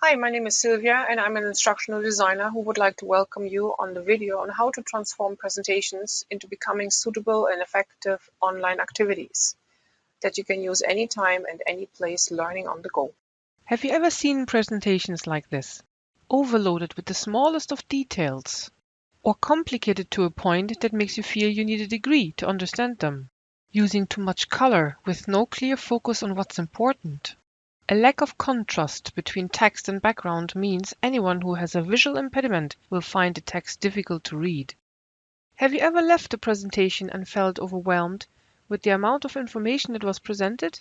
Hi, my name is Sylvia and I'm an instructional designer who would like to welcome you on the video on how to transform presentations into becoming suitable and effective online activities that you can use anytime and any place learning on the go. Have you ever seen presentations like this? Overloaded with the smallest of details or complicated to a point that makes you feel you need a degree to understand them? Using too much color with no clear focus on what's important? A lack of contrast between text and background means anyone who has a visual impediment will find the text difficult to read. Have you ever left a presentation and felt overwhelmed with the amount of information that was presented?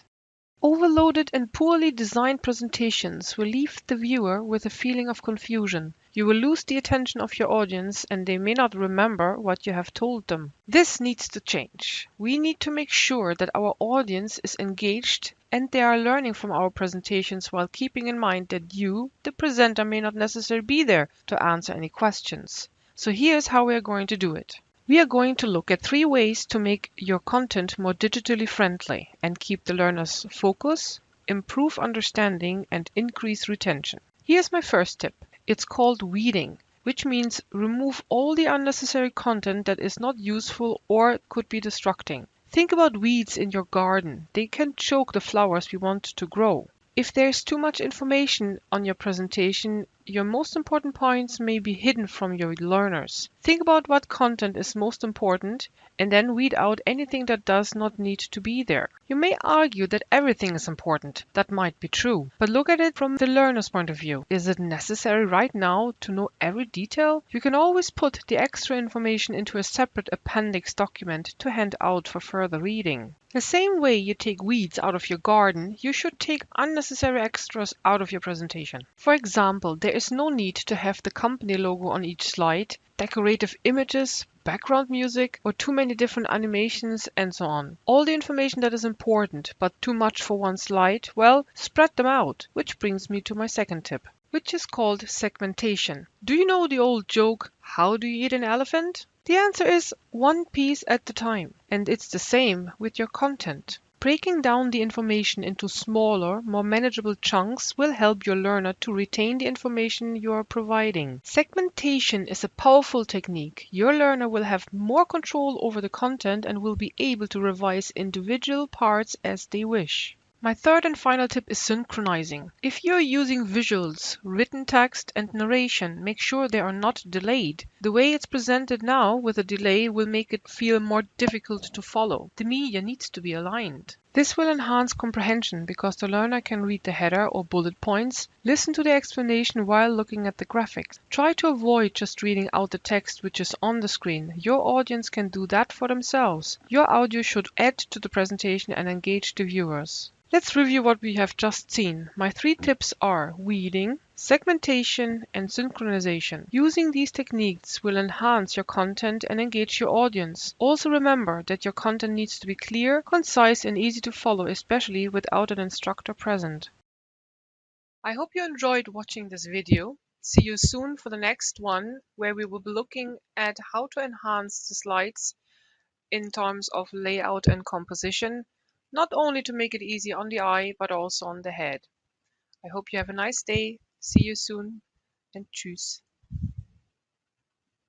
Overloaded and poorly designed presentations will leave the viewer with a feeling of confusion. You will lose the attention of your audience and they may not remember what you have told them. This needs to change. We need to make sure that our audience is engaged and they are learning from our presentations while keeping in mind that you, the presenter, may not necessarily be there to answer any questions. So here's how we are going to do it. We are going to look at three ways to make your content more digitally friendly and keep the learners focus, improve understanding, and increase retention. Here's my first tip. It's called weeding, which means remove all the unnecessary content that is not useful or could be distracting. Think about weeds in your garden. They can choke the flowers we want to grow. If there's too much information on your presentation, your most important points may be hidden from your learners. Think about what content is most important and then weed out anything that does not need to be there. You may argue that everything is important. That might be true. But look at it from the learner's point of view. Is it necessary right now to know every detail? You can always put the extra information into a separate appendix document to hand out for further reading. The same way you take weeds out of your garden, you should take unnecessary extras out of your presentation. For example, there is no need to have the company logo on each slide, decorative images, background music, or too many different animations and so on. All the information that is important, but too much for one slide, well, spread them out. Which brings me to my second tip which is called segmentation. Do you know the old joke, how do you eat an elephant? The answer is one piece at a time. And it's the same with your content. Breaking down the information into smaller, more manageable chunks will help your learner to retain the information you are providing. Segmentation is a powerful technique. Your learner will have more control over the content and will be able to revise individual parts as they wish. My third and final tip is synchronizing. If you're using visuals, written text, and narration, make sure they are not delayed. The way it's presented now with a delay will make it feel more difficult to follow. The media needs to be aligned. This will enhance comprehension because the learner can read the header or bullet points, listen to the explanation while looking at the graphics. Try to avoid just reading out the text which is on the screen. Your audience can do that for themselves. Your audio should add to the presentation and engage the viewers. Let's review what we have just seen. My three tips are weeding, segmentation, and synchronization. Using these techniques will enhance your content and engage your audience. Also remember that your content needs to be clear, concise, and easy to follow, especially without an instructor present. I hope you enjoyed watching this video. See you soon for the next one, where we will be looking at how to enhance the slides in terms of layout and composition not only to make it easy on the eye, but also on the head. I hope you have a nice day. See you soon and tschüss.